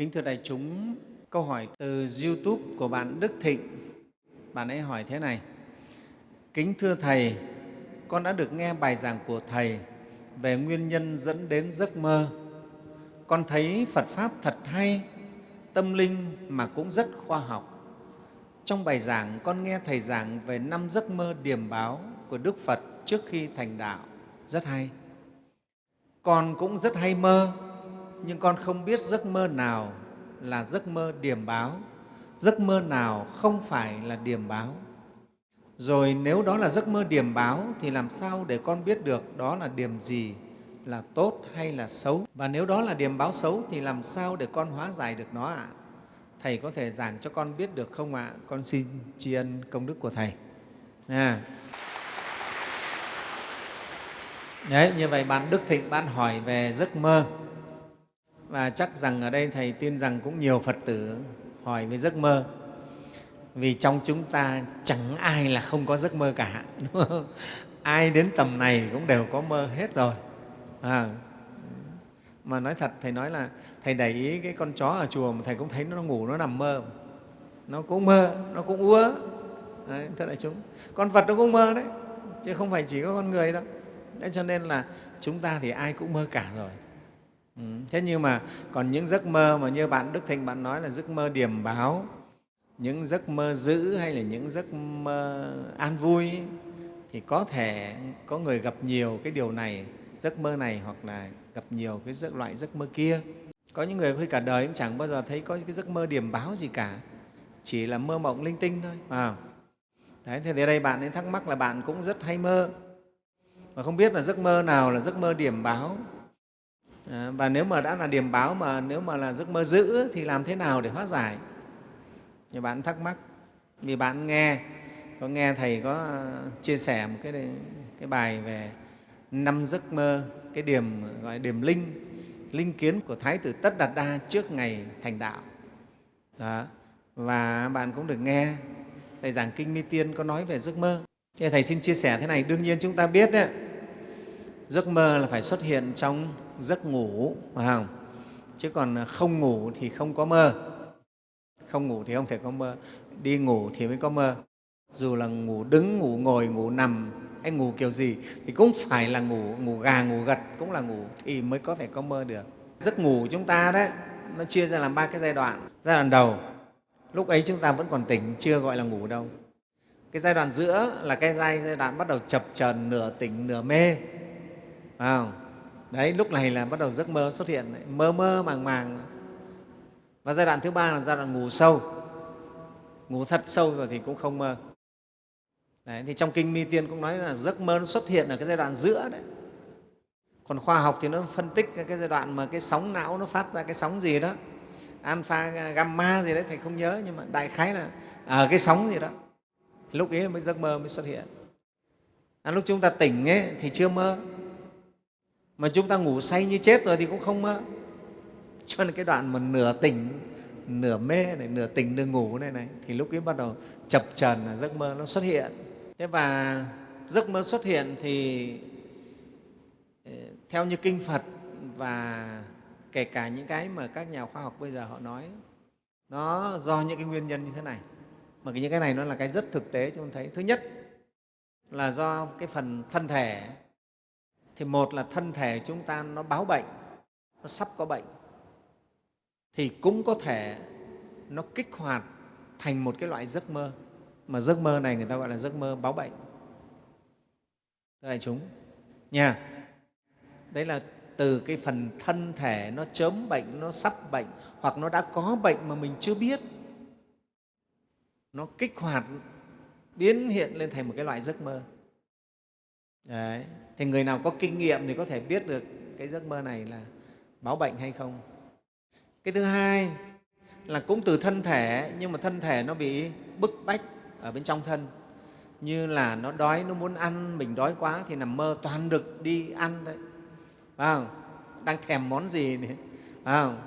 Kính thưa đại chúng, câu hỏi từ YouTube của bạn Đức Thịnh. Bạn ấy hỏi thế này, Kính thưa Thầy, con đã được nghe bài giảng của Thầy về nguyên nhân dẫn đến giấc mơ. Con thấy Phật Pháp thật hay, tâm linh mà cũng rất khoa học. Trong bài giảng, con nghe Thầy giảng về năm giấc mơ điềm báo của Đức Phật trước khi thành đạo, rất hay. Con cũng rất hay mơ, nhưng con không biết giấc mơ nào là giấc mơ điểm báo, giấc mơ nào không phải là điểm báo. Rồi nếu đó là giấc mơ điểm báo thì làm sao để con biết được đó là điểm gì, là tốt hay là xấu? Và nếu đó là điểm báo xấu thì làm sao để con hóa giải được nó ạ? À? Thầy có thể giảng cho con biết được không ạ? À? Con xin tri ân công đức của Thầy. À. Đấy, như vậy bạn Đức Thịnh bạn hỏi về giấc mơ và chắc rằng ở đây Thầy tin rằng cũng nhiều Phật tử hỏi về giấc mơ. Vì trong chúng ta chẳng ai là không có giấc mơ cả đúng không? ai đến tầm này cũng đều có mơ hết rồi. À, mà nói thật thầy nói là thầy để ý cái con chó ở chùa mà thầy cũng thấy nó ngủ nó nằm mơ. Nó cũng mơ nó cũng úa đấy, thưa đại chúng con vật nó cũng mơ đấy chứ không phải chỉ có con người đâu. Đấy cho nên là chúng ta thì ai cũng mơ cả rồi ừ. thế nhưng mà còn những giấc mơ mà như bạn đức thịnh bạn nói là giấc mơ điềm báo những giấc mơ dữ hay là những giấc mơ an vui thì có thể có người gặp nhiều cái điều này giấc mơ này hoặc là gặp nhiều cái giấc loại giấc mơ kia có những người khi cả đời cũng chẳng bao giờ thấy có cái giấc mơ điềm báo gì cả chỉ là mơ mộng linh tinh thôi à. Đấy, thì đây bạn ấy thắc mắc là bạn cũng rất hay mơ mà không biết là giấc mơ nào là giấc mơ điểm báo Ờ, và nếu mà đã là điểm báo mà nếu mà là giấc mơ dữ thì làm thế nào để hóa giải? Thì bạn thắc mắc. Vì bạn nghe có nghe thầy có ờ, chia sẻ một cái cái bài về năm giấc mơ cái điểm gọi là điểm linh linh kiến của thái tử tất đạt đa trước ngày thành đạo. Đó. và bạn cũng được nghe thầy giảng kinh mi tiên có nói về giấc mơ. Thì thầy xin chia sẻ thế này đương nhiên chúng ta biết đấy, giấc mơ là phải xuất hiện trong giấc ngủ phải không chứ còn à, không ngủ thì không có mơ. Không ngủ thì không thể có mơ. Đi ngủ thì mới có mơ. Dù là ngủ đứng ngủ ngồi ngủ nằm hay ngủ kiểu gì thì cũng phải là ngủ ngủ gà ngủ gật cũng là ngủ thì mới có thể có mơ được. Giấc ngủ chúng ta đấy nó chia ra làm ba cái giai đoạn. Giai đoạn đầu lúc ấy chúng ta vẫn còn tỉnh chưa gọi là ngủ đâu. Cái giai đoạn giữa là cái giai, giai đoạn bắt đầu chập trần nửa tỉnh nửa mê. Phải không? Đấy lúc này là bắt đầu giấc mơ xuất hiện mơ mơ màng màng. Và giai đoạn thứ ba là giai đoạn ngủ sâu. Ngủ thật sâu rồi thì cũng không mơ. Đấy, thì trong kinh mi tiên cũng nói là giấc mơ nó xuất hiện ở cái giai đoạn giữa đấy. Còn khoa học thì nó phân tích cái giai đoạn mà cái sóng não nó phát ra cái sóng gì đó. Alpha gamma gì đấy thầy không nhớ nhưng mà đại khái là ở cái sóng gì đó. Lúc ấy mới giấc mơ mới xuất hiện. À, lúc chúng ta tỉnh ấy, thì chưa mơ mà chúng ta ngủ say như chết rồi thì cũng không mơ cho nên cái đoạn mà nửa tỉnh, nửa mê này, nửa tỉnh, nửa ngủ này này, thì lúc ấy bắt đầu chập trần là giấc mơ nó xuất hiện. Thế và giấc mơ xuất hiện thì ờ, theo như kinh phật và kể cả những cái mà các nhà khoa học bây giờ họ nói, nó do những cái nguyên nhân như thế này. Mà những cái này nó là cái rất thực tế chúng ta thấy. Thứ nhất là do cái phần thân thể thì một là thân thể chúng ta nó báo bệnh, nó sắp có bệnh. Thì cũng có thể nó kích hoạt thành một cái loại giấc mơ. Mà giấc mơ này người ta gọi là giấc mơ báo bệnh. Thưa đại chúng, nha, đấy là từ cái phần thân thể nó chớm bệnh, nó sắp bệnh, hoặc nó đã có bệnh mà mình chưa biết, nó kích hoạt, biến hiện lên thành một cái loại giấc mơ. Đấy thì người nào có kinh nghiệm thì có thể biết được cái giấc mơ này là báo bệnh hay không. Cái thứ hai là cũng từ thân thể nhưng mà thân thể nó bị bức bách ở bên trong thân. Như là nó đói nó muốn ăn mình đói quá thì nằm mơ toàn được đi ăn thôi. Phải không? Đang thèm món gì này phải không?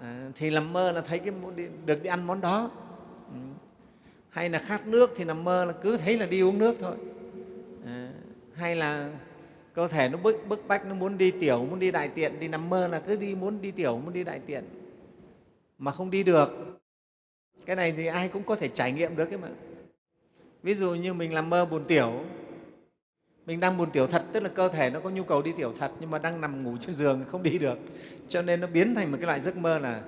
À, thì nằm mơ là thấy cái được đi ăn món đó. Ừ. hay là khát nước thì nằm mơ là cứ thấy là đi uống nước thôi. À, hay là cơ thể nó bức, bức bách nó muốn đi tiểu muốn đi đại tiện đi nằm mơ là cứ đi muốn đi tiểu muốn đi đại tiện. Mà không đi được. Cái này thì ai cũng có thể trải nghiệm được cái mà. Ví dụ như mình làm mơ buồn tiểu mình đang buồn tiểu thật tức là cơ thể nó có nhu cầu đi tiểu thật nhưng mà đang nằm ngủ trên giường không đi được. Cho nên nó biến thành một cái loại giấc mơ là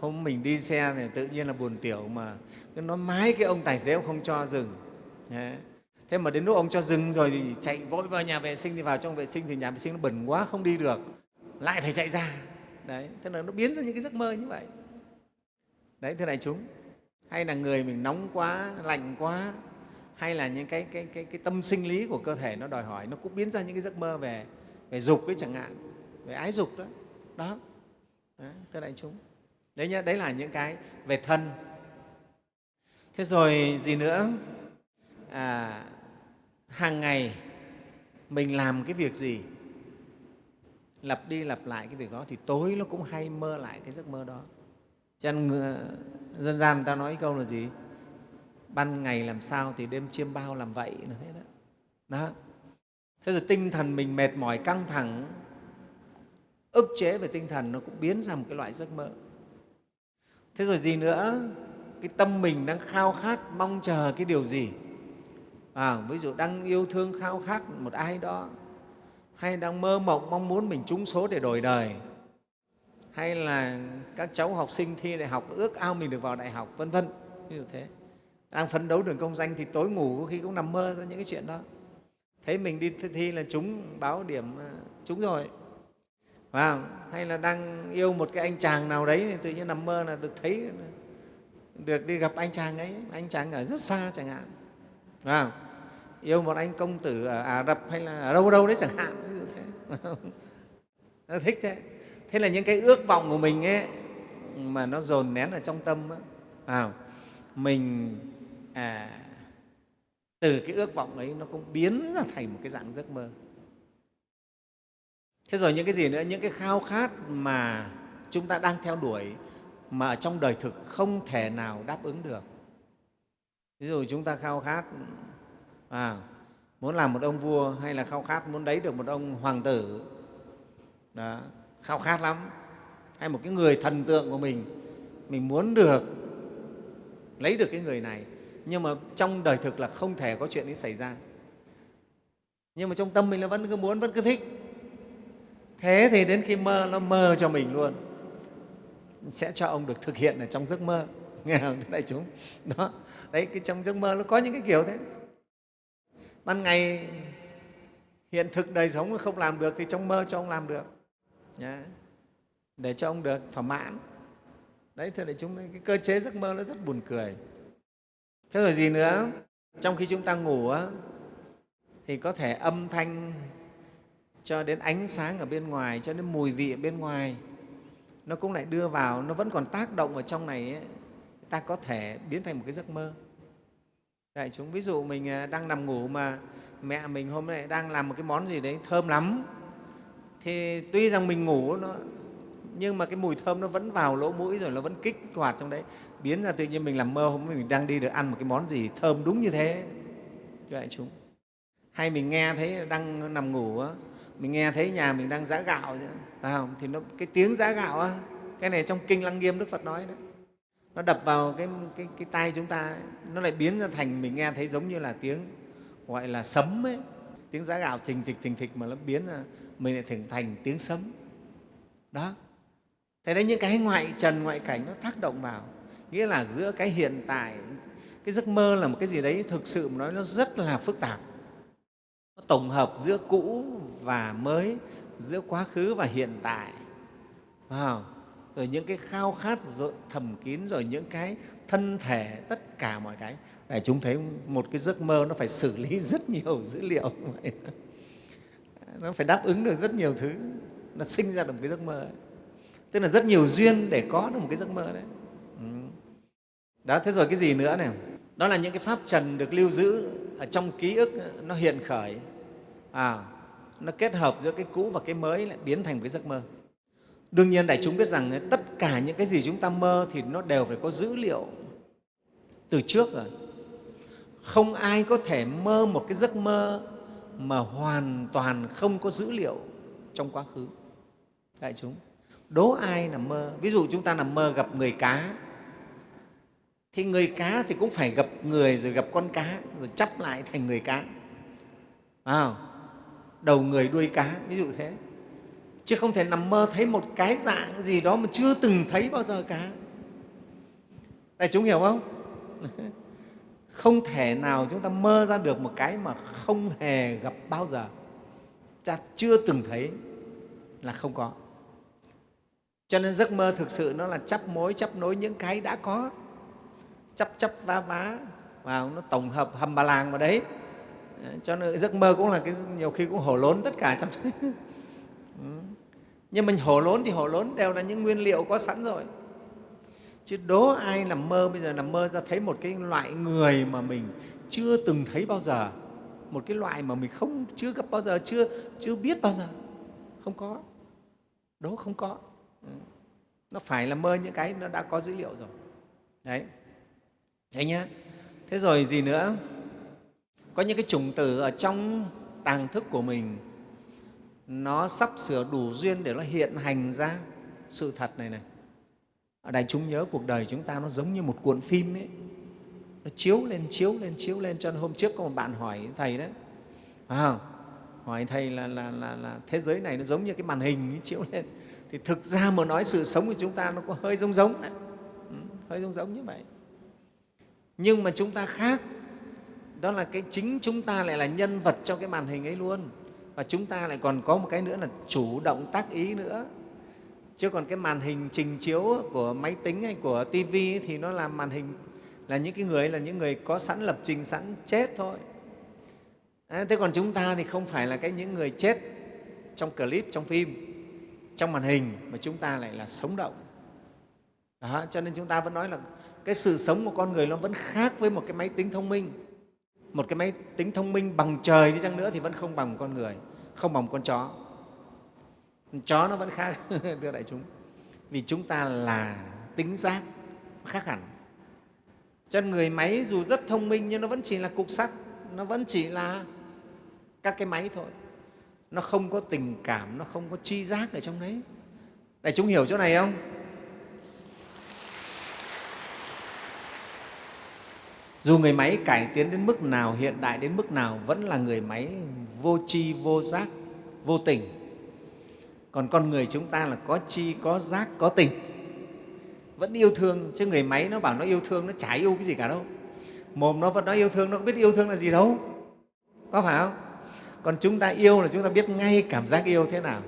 hôm mình đi xe thì tự nhiên là buồn tiểu mà. Nó mái cái ông tài xế không cho dừng thế mà đến lúc ông cho dừng rồi thì chạy vội vào nhà vệ sinh thì vào trong vệ sinh thì nhà vệ sinh nó bẩn quá không đi được. Lại phải chạy ra. Đấy thế là nó biến ra những cái giấc mơ như vậy. Đấy thưa đại chúng hay là người mình nóng quá lạnh quá hay là những cái, cái, cái, cái tâm sinh lý của cơ thể nó đòi hỏi nó cũng biến ra những cái giấc mơ về về dục ấy chẳng hạn về ái dục đó. Đó. Đấy, thưa đại chúng. Đấy nhá đấy là những cái về thân. Thế rồi gì nữa? À, hàng ngày mình làm cái việc gì? Lặp đi lặp lại cái việc đó thì tối nó cũng hay mơ lại cái giấc mơ đó. Cho nên ờ, dân gian ta nói câu là gì? Ban ngày làm sao thì đêm chiêm bao làm vậy, là thế đó. đó. Thế rồi tinh thần mình mệt mỏi căng thẳng, ức chế về tinh thần nó cũng biến ra một cái loại giấc mơ. Thế rồi gì nữa? Cái tâm mình đang khao khát, mong chờ cái điều gì? À, ví dụ đang yêu thương khao khát một ai đó hay đang mơ mộng mong muốn mình trúng số để đổi đời hay là các cháu học sinh thi đại học ước ao mình được vào đại học vân vân ví dụ thế. Đang phấn đấu đường công danh thì tối ngủ có khi cũng nằm mơ ra những cái chuyện đó. Thấy mình đi thi là trúng báo điểm à, trúng rồi. À, hay là đang yêu một cái anh chàng nào đấy thì tự nhiên nằm mơ là được thấy được đi gặp anh chàng ấy anh chàng ở rất xa chẳng hạn vào yêu một anh công tử ở Ả Rập hay là ở đâu đâu đấy chẳng hạn. Ví dụ thế nó thích thế. Thế là những cái ước vọng của mình ấy mà nó dồn nén ở trong tâm ấy, à, mình à, từ cái ước vọng ấy nó cũng biến ra thành một cái dạng giấc mơ. Thế rồi những cái gì nữa? Những cái khao khát mà chúng ta đang theo đuổi mà ở trong đời thực không thể nào đáp ứng được ví dụ chúng ta khao khát à, muốn làm một ông vua hay là khao khát muốn đấy được một ông hoàng tử đó, khao khát lắm. Hay một cái người thần tượng của mình mình muốn được lấy được cái người này nhưng mà trong đời thực là không thể có chuyện ấy xảy ra. Nhưng mà trong tâm mình là vẫn cứ muốn vẫn cứ thích. Thế thì đến khi mơ nó mơ cho mình luôn. Sẽ cho ông được thực hiện ở trong giấc mơ. Nghe không? Đại chúng. Đó đấy cái trong giấc mơ nó có những cái kiểu thế. Ban ngày hiện thực đời sống không làm được thì trong mơ cho ông làm được. Nhá, để cho ông được thỏa mãn. Đấy thưa đại chúng cái cơ chế giấc mơ nó rất buồn cười. Thế rồi gì nữa? Trong khi chúng ta ngủ thì có thể âm thanh cho đến ánh sáng ở bên ngoài cho đến mùi vị ở bên ngoài nó cũng lại đưa vào nó vẫn còn tác động ở trong này ấy, ta có thể biến thành một cái giấc mơ. Đại chúng ví dụ mình à, đang nằm ngủ mà mẹ mình hôm nay đang làm một cái món gì đấy thơm lắm. Thì tuy rằng mình ngủ nó nhưng mà cái mùi thơm nó vẫn vào lỗ mũi rồi nó vẫn kích hoạt trong đấy. Biến ra tự nhiên mình làm mơ hôm mình đang đi được ăn một cái món gì thơm đúng như thế. Đại chúng hay mình nghe thấy đang nằm ngủ á mình nghe thấy nhà mình đang giã gạo phải không? thì nó, cái tiếng giã gạo á, cái này trong kinh lăng nghiêm đức phật nói đấy nó đập vào cái, cái, cái tai chúng ta nó lại biến ra thành mình nghe thấy giống như là tiếng gọi là sấm ấy. Tiếng giá gạo trình thịch thình thịch mà nó biến ra mình lại thành thành tiếng sấm. Đó. Thế đấy những cái ngoại trần ngoại cảnh nó tác động vào. Nghĩa là giữa cái hiện tại cái giấc mơ là một cái gì đấy thực sự mà nói nó rất là phức tạp. Nó tổng hợp giữa cũ và mới giữa quá khứ và hiện tại. Wow rồi những cái khao khát rồi thầm kín rồi những cái thân thể tất cả mọi cái. Để chúng thấy một cái giấc mơ nó phải xử lý rất nhiều dữ liệu. Vậy nó phải đáp ứng được rất nhiều thứ. Nó sinh ra được một cái giấc mơ ấy. tức là rất nhiều duyên để có được một cái giấc mơ đấy. Ừ. đó thế rồi cái gì nữa này? Đó là những cái pháp trần được lưu giữ ở trong ký ức nó hiện khởi. À, nó kết hợp giữa cái cũ và cái mới lại biến thành một cái giấc mơ. Đương nhiên đại chúng biết rằng ờ, tất cả những cái gì chúng ta mơ thì nó đều phải có dữ liệu từ trước rồi. Không ai có thể mơ một cái giấc mơ mà hoàn toàn không có dữ liệu trong quá khứ. Đại chúng, đố ai nằm mơ ví dụ chúng ta nằm mơ gặp người cá thì người cá thì cũng phải gặp người rồi gặp con cá rồi chắp lại thành người cá à, đầu người đuôi cá ví dụ thế chứ không thể nằm mơ thấy một cái dạng gì đó mà chưa từng thấy bao giờ cả. Đại chúng hiểu không? Không thể nào chúng ta mơ ra được một cái mà không hề gặp bao giờ. Ta chưa từng thấy là không có. Cho nên giấc mơ thực sự nó là chấp mối chấp nối những cái đã có. Chấp chấp vá vá. Vào nó tổng hợp hầm bà làng vào đấy. Cho nên giấc mơ cũng là cái, nhiều khi cũng hổ lốn tất cả trong nhưng mình hổ lốn thì hổ lốn đều là những nguyên liệu có sẵn rồi. Chứ đố ai nằm mơ bây giờ nằm mơ ra thấy một cái loại người mà mình chưa từng thấy bao giờ? Một cái loại mà mình không, chưa gặp bao giờ, chưa chưa biết bao giờ? Không có. Đố không có. Ừ. nó phải là mơ những cái nó đã có dữ liệu rồi. Đấy. Thế nhá. Thế rồi gì nữa? Có những cái chủng tử ở trong tàng thức của mình nó sắp sửa đủ duyên để nó hiện hành ra. Sự thật này này. Ở đại chúng nhớ cuộc đời chúng ta nó giống như một cuộn phim ấy. Nó chiếu lên chiếu lên chiếu lên. Cho nên hôm trước có một bạn hỏi thầy đấy. À, hỏi thầy là, là, là, là thế giới này nó giống như cái màn hình ấy, chiếu lên. Thì thực ra mà nói sự sống của chúng ta nó có hơi giống giống đấy. Ừ, hơi giống giống như vậy. Nhưng mà chúng ta khác. Đó là cái chính chúng ta lại là nhân vật trong cái màn hình ấy luôn và chúng ta lại còn có một cái nữa là chủ động tác ý nữa. Chứ còn cái màn hình trình chiếu của máy tính hay của tivi thì nó là màn hình là những cái người là những người có sẵn lập trình sẵn chết thôi. À, thế còn chúng ta thì không phải là cái những người chết trong clip trong phim trong màn hình mà chúng ta lại là sống động. Đó, cho nên chúng ta vẫn nói là cái sự sống của con người nó vẫn khác với một cái máy tính thông minh. Một cái máy tính thông minh bằng trời đi chăng nữa thì vẫn không bằng con người không bằng con chó. Con chó nó vẫn khác, thưa đại chúng. Vì chúng ta là tính giác khác hẳn. Cho người máy dù rất thông minh nhưng nó vẫn chỉ là cục sắt, nó vẫn chỉ là các cái máy thôi. Nó không có tình cảm, nó không có chi giác ở trong đấy. Đại chúng hiểu chỗ này không? Dù người máy cải tiến đến mức nào, hiện đại đến mức nào, vẫn là người máy vô tri vô giác vô tình. Còn con người chúng ta là có chi có giác có tình. Vẫn yêu thương chứ người máy nó bảo nó yêu thương nó chả yêu cái gì cả đâu. Mồm nó vẫn nói yêu thương nó không biết yêu thương là gì đâu. Có phải không? Còn chúng ta yêu là chúng ta biết ngay cảm giác yêu thế nào.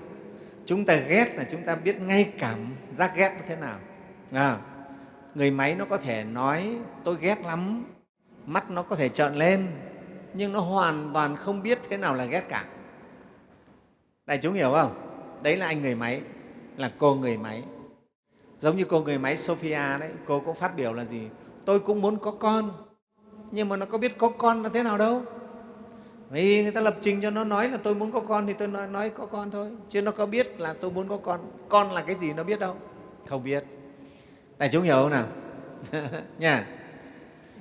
Chúng ta ghét là chúng ta biết ngay cảm giác ghét thế nào. À, người máy nó có thể nói tôi ghét lắm. Mắt nó có thể trợn lên nhưng nó hoàn toàn không biết thế nào là ghét cả. Đại chúng hiểu không? Đấy là anh người máy là cô người máy. Giống như cô người máy sophia đấy cô cũng phát biểu là gì? Tôi cũng muốn có con nhưng mà nó có biết có con là thế nào đâu. Vì người ta lập trình cho nó nói là tôi muốn có con thì tôi nói, nói có con thôi. Chứ nó có biết là tôi muốn có con. Con là cái gì nó biết đâu. Không biết. Đại chúng hiểu không nào? Nha.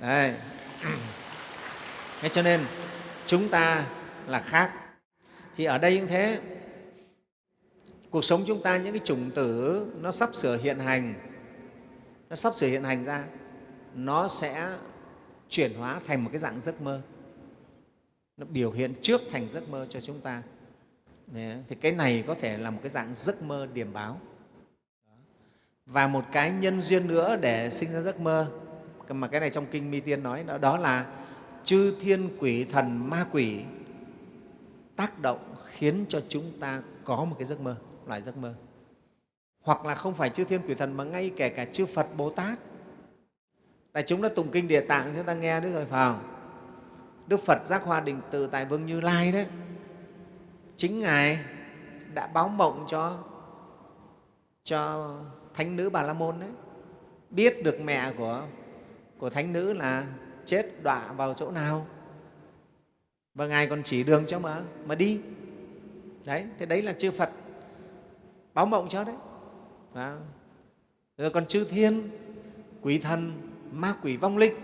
Đây thế cho nên chúng ta là khác. Thì ở đây cũng thế. Cuộc sống chúng ta những cái chủng tử nó sắp sửa hiện hành. Nó sắp sửa hiện hành ra nó sẽ chuyển hóa thành một cái dạng giấc mơ. Nó biểu hiện trước thành giấc mơ cho chúng ta. Thì cái này có thể là một cái dạng giấc mơ điểm báo. Và một cái nhân duyên nữa để sinh ra giấc mơ. Mà cái này trong kinh mi tiên nói đó, đó là chư thiên quỷ thần ma quỷ. Tác động khiến cho chúng ta có một cái giấc mơ, loại giấc mơ. Hoặc là không phải chư thiên quỷ thần mà ngay kể cả chư phật bồ tát. Đại chúng đã tụng kinh địa tạng, chúng ta nghe đấy rồi phải không? Đức phật giác hoa định tự tại vương như lai đấy. Chính ngài đã báo mộng cho cho thánh nữ bà la môn đấy. Biết được mẹ của của thánh nữ là chết đọa vào chỗ nào? Và ngài còn chỉ đường cho mà mà đi. Đấy, thế đấy là chư phật. Báo mộng cho đấy. À. rồi còn chư thiên, quỷ thần, ma quỷ vong linh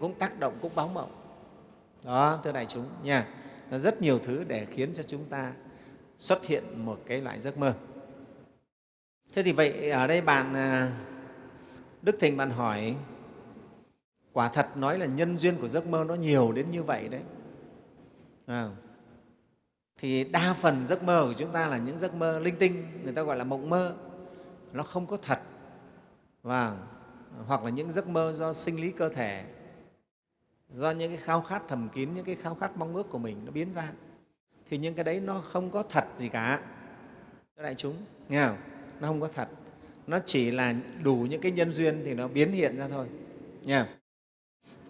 cũng tác động, cũng báo mộng. Đó, thưa đại chúng nha. Rất nhiều thứ để khiến cho chúng ta xuất hiện một cái loại giấc mơ. Thế thì vậy ở đây bạn à, đức thịnh bạn hỏi quả thật nói là nhân duyên của giấc mơ nó nhiều đến như vậy đấy. À, thì đa phần giấc mơ của chúng ta là những giấc mơ linh tinh người ta gọi là mộng mơ. Nó không có thật. Và hoặc là những giấc mơ do sinh lý cơ thể do những cái khao khát thầm kín những cái khao khát mong ước của mình nó biến ra. Thì những cái đấy nó không có thật gì cả. Đại chúng nghe không? Nó không có thật. Nó chỉ là đủ những cái nhân duyên thì nó biến hiện ra thôi. Nha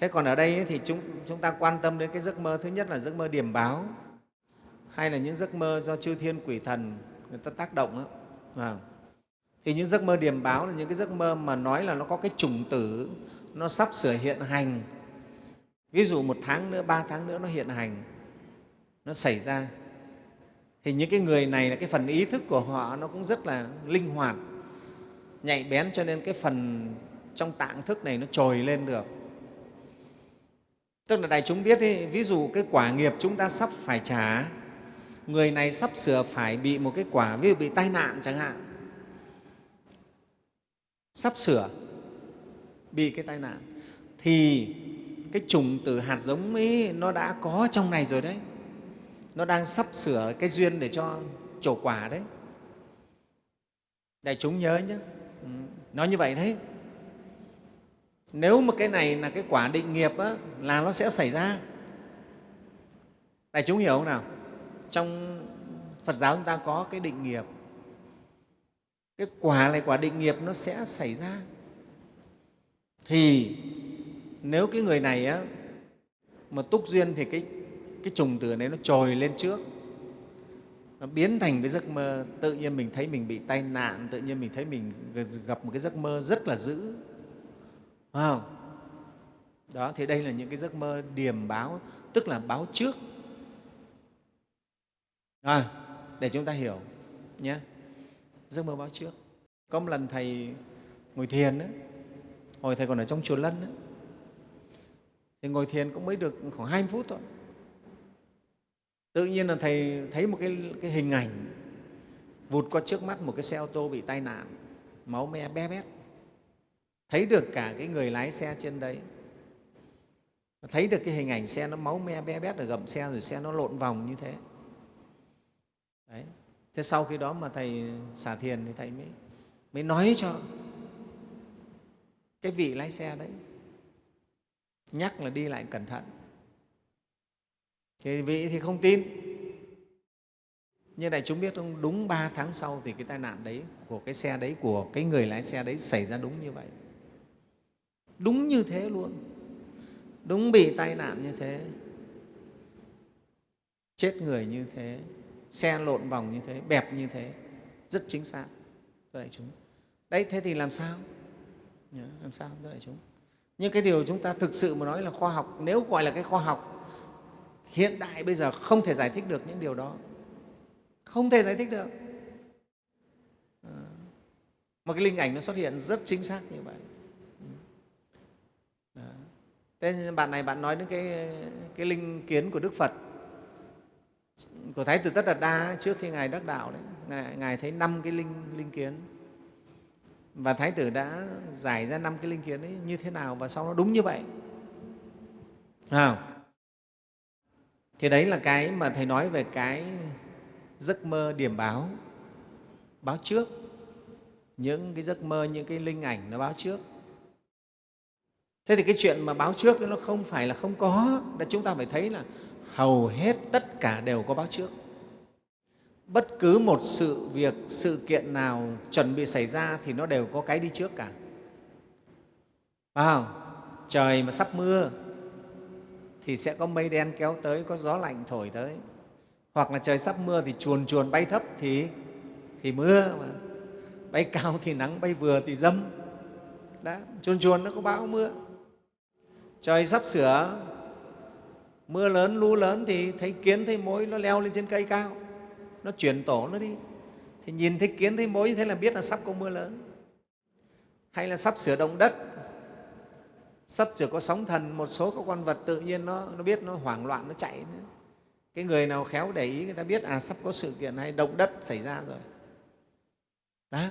thế còn ở đây thì chúng, chúng ta quan tâm đến cái giấc mơ thứ nhất là giấc mơ điểm báo hay là những giấc mơ do chư thiên quỷ thần người ta tác động đó. À. Vâng. thì những giấc mơ điểm báo là những cái giấc mơ mà nói là nó có cái chủng tử nó sắp sửa hiện hành ví dụ một tháng nữa ba tháng nữa nó hiện hành nó xảy ra thì những cái người này là cái phần ý thức của họ nó cũng rất là linh hoạt nhạy bén cho nên cái phần trong tạng thức này nó trồi lên được tức là đại chúng biết ý, ví dụ cái quả nghiệp chúng ta sắp phải trả người này sắp sửa phải bị một cái quả ví dụ bị tai nạn chẳng hạn. Sắp sửa bị cái tai nạn thì cái trùng từ hạt giống ấy nó đã có trong này rồi đấy. Nó đang sắp sửa cái duyên để cho trổ quả đấy. Đại chúng nhớ nhé. Ừ, nó nói như vậy đấy nếu mà cái này là cái quả định nghiệp á, là nó sẽ xảy ra. Đại chúng hiểu không nào? Trong phật giáo chúng ta có cái định nghiệp. Cái quả này quả định nghiệp nó sẽ xảy ra. Thì nếu cái người này á, mà túc duyên thì cái, cái trùng tử này nó trồi lên trước. Nó biến thành cái giấc mơ tự nhiên mình thấy mình bị tai nạn tự nhiên mình thấy mình gặp một cái giấc mơ rất là dữ phải không? Đó thì đây là những cái giấc mơ điềm báo tức là báo trước. À, để chúng ta hiểu nhé. Giấc mơ báo trước. Có một lần thầy ngồi thiền đó, hồi thầy còn ở trong chùa lân đó, thì ngồi thiền cũng mới được khoảng 20 phút thôi. Tự nhiên là thầy thấy một cái, cái hình ảnh vụt qua trước mắt một cái xe ô tô bị tai nạn máu me bé bét thấy được cả cái người lái xe trên đấy. Thấy được cái hình ảnh xe nó máu me bé bét ở gầm xe rồi xe nó lộn vòng như thế. Đấy. thế sau khi đó mà thầy xả thiền thì thầy mới, mới nói cho cái vị lái xe đấy. Nhắc là đi lại cẩn thận. Thì vị thì không tin. Nhưng đại chúng biết không đúng ba tháng sau thì cái tai nạn đấy của cái xe đấy của cái người lái xe đấy xảy ra đúng như vậy đúng như thế luôn. Đúng bị tai nạn như thế. Chết người như thế. Xe lộn vòng như thế. Bẹp như thế. Rất chính xác. Thưa đại chúng. Đấy thế thì làm sao? Làm sao thưa đại chúng? Nhưng cái điều chúng ta thực sự mà nói là khoa học nếu gọi là cái khoa học hiện đại bây giờ không thể giải thích được những điều đó. Không thể giải thích được. Ờ. À, mà cái linh ảnh nó xuất hiện rất chính xác như vậy thế bạn này bạn nói đến cái, cái linh kiến của đức phật. Của thái tử tất đạt đa trước khi ngài đắc đạo đấy ngài, ngài thấy năm cái linh linh kiến. Và thái tử đã giải ra năm cái linh kiến ấy như thế nào và sau nó đúng như vậy. À, thì đấy là cái mà thầy nói về cái giấc mơ điểm báo báo trước. Những cái giấc mơ những cái linh ảnh nó báo trước thế thì cái chuyện mà báo trước nó không phải là không có, là chúng ta phải thấy là hầu hết tất cả đều có báo trước. Bất cứ một sự việc, sự kiện nào chuẩn bị xảy ra thì nó đều có cái đi trước cả. Phải không? Trời mà sắp mưa thì sẽ có mây đen kéo tới, có gió lạnh thổi tới. Hoặc là trời sắp mưa thì chuồn chuồn bay thấp thì thì mưa mà. Bay cao thì nắng, bay vừa thì dâm. Đó, chuồn chuồn nó có bão mưa trời sắp sửa. Mưa lớn lũ lớn thì thấy kiến thấy mối nó leo lên trên cây cao. Nó chuyển tổ nó đi. Thì nhìn thấy kiến thấy mối thế là biết là sắp có mưa lớn. Hay là sắp sửa động đất. Sắp sửa có sóng thần một số các con vật tự nhiên nó, nó biết nó hoảng loạn nó chạy nữa. cái người nào khéo để ý người ta biết à sắp có sự kiện hay động đất xảy ra rồi. Đó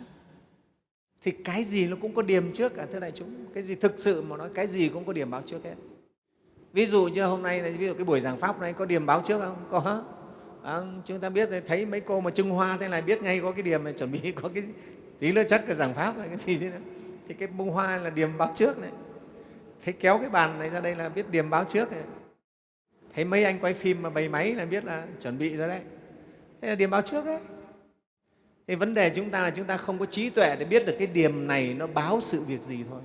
thì cái gì nó cũng có điểm trước cả thưa đại chúng. Cái gì thực sự mà nói cái gì cũng có điểm báo trước hết. Ví dụ như hôm nay này ví dụ cái buổi giảng pháp này có điểm báo trước không? Có. À, chúng ta biết thấy mấy cô mà trưng hoa thế này biết ngay có cái điểm này chuẩn bị có cái tí nữa chất của giảng pháp cái gì thế nữa. Thì cái bông hoa là điểm báo trước này. Thấy kéo cái bàn này ra đây là biết điểm báo trước này. Thấy mấy anh quay phim mà bày máy là biết là chuẩn bị rồi đấy thế là điểm báo trước đấy thì vấn đề chúng ta là chúng ta không có trí tuệ để biết được cái điểm này nó báo sự việc gì thôi.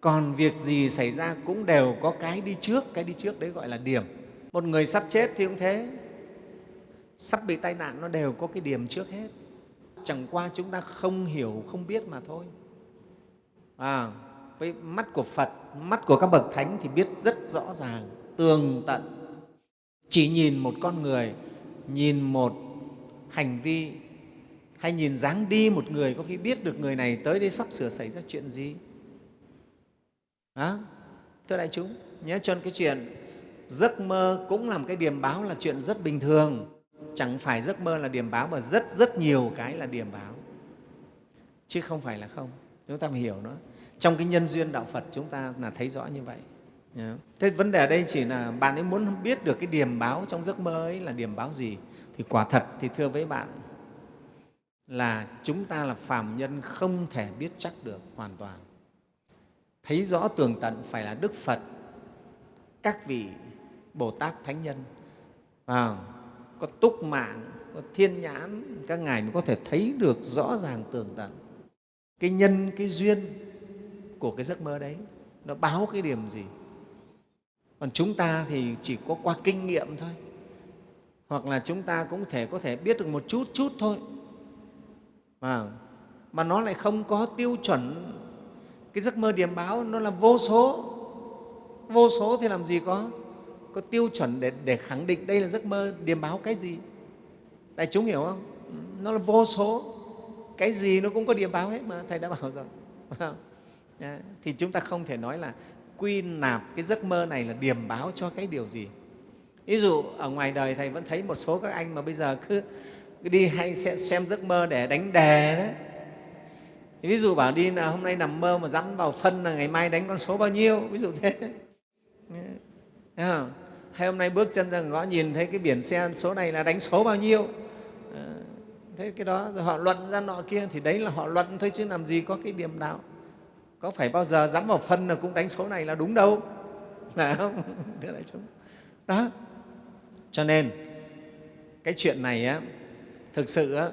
Còn việc gì xảy ra cũng đều có cái đi trước cái đi trước đấy gọi là điểm. Một người sắp chết thì cũng thế. Sắp bị tai nạn nó đều có cái điểm trước hết. Chẳng qua chúng ta không hiểu không biết mà thôi. À, với mắt của phật mắt của các bậc thánh thì biết rất rõ ràng tường tận. Chỉ nhìn một con người nhìn một hành vi hay nhìn dáng đi một người có khi biết được người này tới đây sắp sửa xảy ra chuyện gì? À, thưa đại chúng nhớ cho cái chuyện giấc mơ cũng là một cái điểm báo là chuyện rất bình thường. Chẳng phải giấc mơ là điểm báo mà rất rất nhiều cái là điểm báo. Chứ không phải là không. Chúng ta phải hiểu nó. Trong cái nhân duyên đạo phật chúng ta là thấy rõ như vậy. Thế vấn đề ở đây chỉ là bạn ấy muốn biết được cái điểm báo trong giấc mơ ấy là điểm báo gì? Thì quả thật thì thưa với bạn là chúng ta là phàm nhân không thể biết chắc được hoàn toàn. Thấy rõ tường tận phải là đức phật các vị bồ tát thánh nhân. À, có túc mạng có thiên nhãn các ngài mới có thể thấy được rõ ràng tường tận. Cái nhân cái duyên của cái giấc mơ đấy nó báo cái điểm gì? Còn chúng ta thì chỉ có qua kinh nghiệm thôi. Hoặc là chúng ta cũng thể có thể biết được một chút chút thôi mà, mà nó lại không có tiêu chuẩn. Cái giấc mơ điểm báo nó là vô số vô số thì làm gì có có tiêu chuẩn để, để khẳng định đây là giấc mơ điểm báo cái gì. Đại chúng hiểu không? Nó là vô số. Cái gì nó cũng có điểm báo hết mà thầy đã bảo rồi. Vâng. Dạ, thì chúng ta không thể nói là quy nạp cái giấc mơ này là điểm báo cho cái điều gì. Ví dụ ở ngoài đời thầy vẫn thấy một số các anh mà bây giờ cứ đi hay sẽ xem giấc mơ để đánh đề đấy. Ví dụ bảo đi là hôm nay nằm mơ mà dắn vào phân là ngày mai đánh con số bao nhiêu ví dụ thế. Hay hôm nay bước chân ra ngõ nhìn thấy cái biển xe số này là đánh số bao nhiêu. Ờ, thế cái đó rồi họ luận ra nọ kia thì đấy là họ luận thôi chứ làm gì có cái điểm nào. Có phải bao giờ dám vào phân là cũng đánh số này là đúng đâu. Phải không? Thế đại chúng. Đó. Cho nên cái chuyện này á, thực sự á,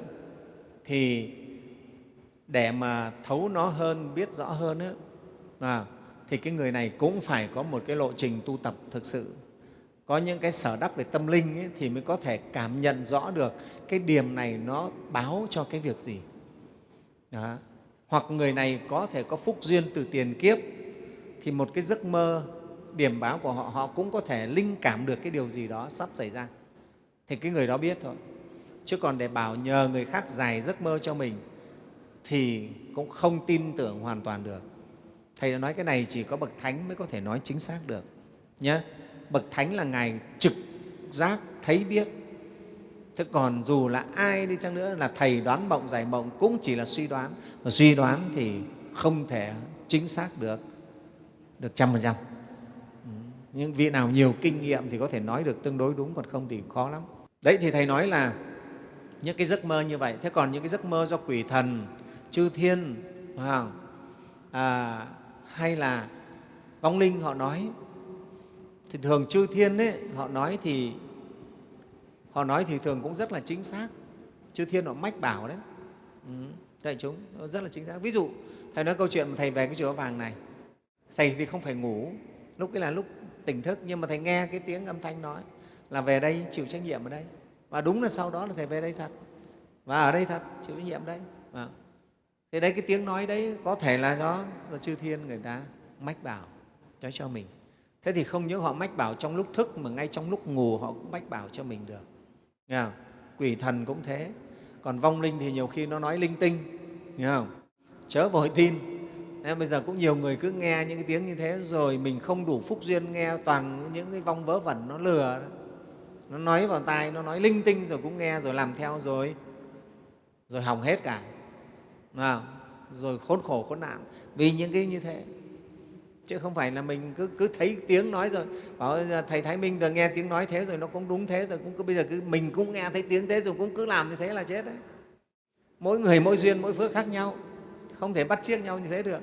thì để mà thấu nó hơn biết rõ hơn á, à, thì cái người này cũng phải có một cái lộ trình tu tập thực sự. Có những cái sở đắc về tâm linh ấy, thì mới có thể cảm nhận rõ được cái điểm này nó báo cho cái việc gì. Đó. Hoặc người này có thể có phúc duyên từ tiền kiếp thì một cái giấc mơ điểm báo của họ họ cũng có thể linh cảm được cái điều gì đó sắp xảy ra. Thì cái người đó biết thôi chứ còn để bảo nhờ người khác giải giấc mơ cho mình, thì cũng không tin tưởng hoàn toàn được. Thầy đã nói cái này chỉ có bậc thánh mới có thể nói chính xác được nhé bậc thánh là ngài trực giác, thấy biết. Thế còn dù là ai đi chăng nữa là thầy đoán mộng, giải mộng cũng chỉ là suy đoán. Và suy đoán thì không thể chính xác được được trăm phần trăm. Những vị nào nhiều kinh nghiệm thì có thể nói được tương đối đúng, còn không thì khó lắm. Đấy, thì thầy nói là những cái giấc mơ như vậy. Thế còn những cái giấc mơ do quỷ thần chư thiên à, hay là vong linh họ nói. Thì thường chư thiên ấy, họ nói thì họ nói thì thường cũng rất là chính xác. Chư thiên họ mách bảo đấy. Ừ, đại chúng rất là chính xác. Ví dụ thầy nói câu chuyện thầy về cái chùa vàng này. Thầy thì không phải ngủ. Lúc ấy là lúc tỉnh thức nhưng mà thầy nghe cái tiếng âm thanh nói là về đây chịu trách nhiệm ở đây và đúng là sau đó là thầy về đây thật và ở đây thật chịu trách nhiệm đây à. thế đấy cái tiếng nói đấy có thể là do, do chư thiên người ta mách bảo cho cho mình thế thì không những họ mách bảo trong lúc thức mà ngay trong lúc ngủ họ cũng mách bảo cho mình được Nghe không? quỷ thần cũng thế còn vong linh thì nhiều khi nó nói linh tinh nghe không? chớ vội tin Nên bây giờ cũng nhiều người cứ nghe những cái tiếng như thế rồi mình không đủ phúc duyên nghe toàn những cái vong vớ vẩn nó lừa đó nó nói vào tai nó nói linh tinh rồi cũng nghe rồi làm theo rồi. Rồi hỏng hết cả. À, rồi khốn khổ khốn nạn. Vì những cái như thế. Chứ không phải là mình cứ, cứ thấy tiếng nói rồi. Bảo thầy thái minh được nghe tiếng nói thế rồi nó cũng đúng thế rồi cũng cứ bây giờ cứ mình cũng nghe thấy tiếng thế rồi cũng cứ làm như thế là chết đấy. Mỗi người mỗi duyên mỗi phước khác nhau. Không thể bắt chiếc nhau như thế được.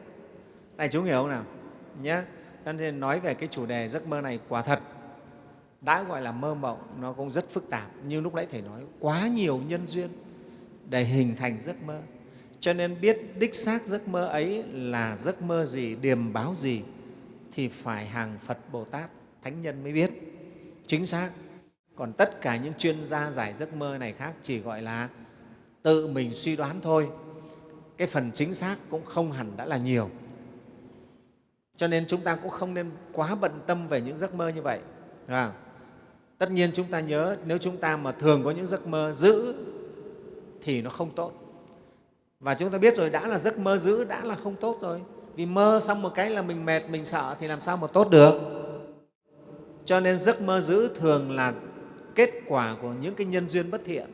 Này chú hiểu không nào? Nhé cho nên nói về cái chủ đề giấc mơ này quả thật đã gọi là mơ mộng nó cũng rất phức tạp. Như lúc nãy thầy nói quá nhiều nhân duyên để hình thành giấc mơ. Cho nên biết đích xác giấc mơ ấy là giấc mơ gì điềm báo gì thì phải hàng phật bồ tát thánh nhân mới biết. Chính xác. Còn tất cả những chuyên gia giải giấc mơ này khác chỉ gọi là tự mình suy đoán thôi. Cái phần chính xác cũng không hẳn đã là nhiều. Cho nên chúng ta cũng không nên quá bận tâm về những giấc mơ như vậy. À, tất nhiên chúng ta nhớ, nếu chúng ta mà thường có những giấc mơ giữ thì nó không tốt. Và chúng ta biết rồi, đã là giấc mơ giữ đã là không tốt rồi. Vì mơ xong một cái là mình mệt, mình sợ, thì làm sao mà tốt được? Cho nên giấc mơ giữ thường là kết quả của những cái nhân duyên bất thiện.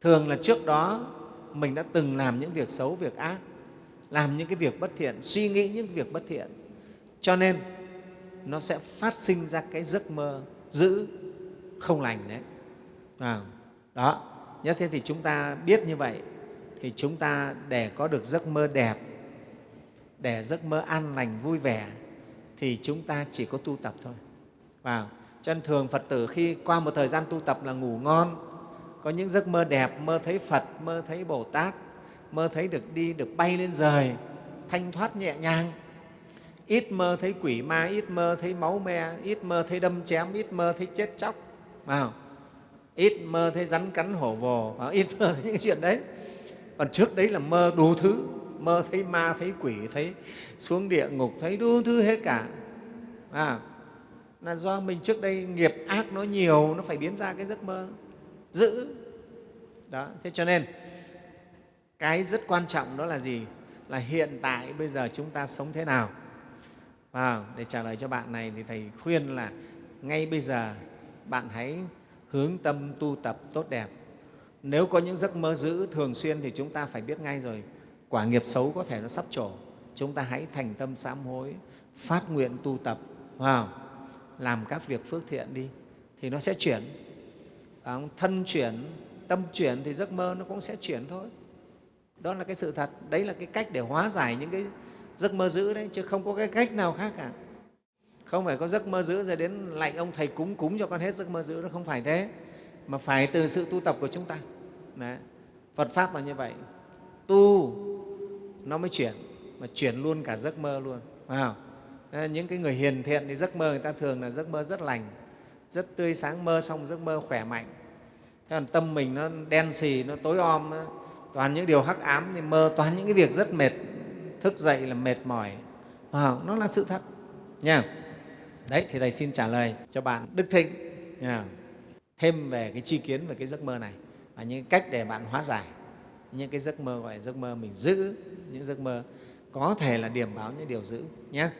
Thường là trước đó, mình đã từng làm những việc xấu, việc ác, làm những cái việc bất thiện, suy nghĩ những việc bất thiện. Cho nên, nó sẽ phát sinh ra cái giấc mơ giữ không lành đấy. À, đó. Nhớ thế thì chúng ta biết như vậy thì chúng ta để có được giấc mơ đẹp để giấc mơ an lành vui vẻ thì chúng ta chỉ có tu tập thôi. Và cho nên thường phật tử khi qua một thời gian tu tập là ngủ ngon có những giấc mơ đẹp mơ thấy phật mơ thấy bồ tát mơ thấy được đi được bay lên rời thanh thoát nhẹ nhàng ít mơ thấy quỷ ma ít mơ thấy máu me ít mơ thấy đâm chém ít mơ thấy chết chóc. Vào ít mơ thấy rắn cắn hổ vồ ít mơ thấy những chuyện đấy. Còn trước đấy là mơ đủ thứ. Mơ thấy ma thấy quỷ thấy xuống địa ngục thấy đủ thứ hết cả. À, là do mình trước đây nghiệp ác nó nhiều nó phải biến ra cái giấc mơ. Giữ. Đó thế cho nên cái rất quan trọng đó là gì? Là hiện tại bây giờ chúng ta sống thế nào? À, để trả lời cho bạn này thì thầy khuyên là ngay bây giờ bạn hãy hướng tâm tu tập tốt đẹp. Nếu có những giấc mơ giữ thường xuyên thì chúng ta phải biết ngay rồi quả nghiệp xấu có thể nó sắp trổ. Chúng ta hãy thành tâm sám hối phát nguyện tu tập wow, làm các việc phước thiện đi thì nó sẽ chuyển. Thân chuyển tâm chuyển thì giấc mơ nó cũng sẽ chuyển thôi. Đó là cái sự thật. Đấy là cái cách để hóa giải những cái giấc mơ giữ đấy, chứ không có cái cách nào khác cả. Không phải có giấc mơ giữ rồi đến lạnh ông thầy cúng cúng cho con hết giấc mơ giữ nó không phải thế. Mà phải từ sự tu tập của chúng ta. Đấy. phật pháp là như vậy. Tu, nó mới chuyển, mà chuyển luôn cả giấc mơ luôn. Không? những cái người hiền thiện thì giấc mơ người ta thường là giấc mơ rất lành, rất tươi sáng, mơ xong giấc mơ khỏe mạnh. Thế còn tâm mình nó đen xì, nó tối om toàn những điều hắc ám thì mơ, toàn những cái việc rất mệt thức dậy là mệt mỏi. À, nó là sự thật. Nha. Đấy thì thầy xin trả lời cho bạn đức thịnh. Nha. thêm về cái chi kiến về cái giấc mơ này và những cách để bạn hóa giải những cái giấc mơ gọi là giấc mơ mình giữ những giấc mơ có thể là điểm báo những điều giữ nhé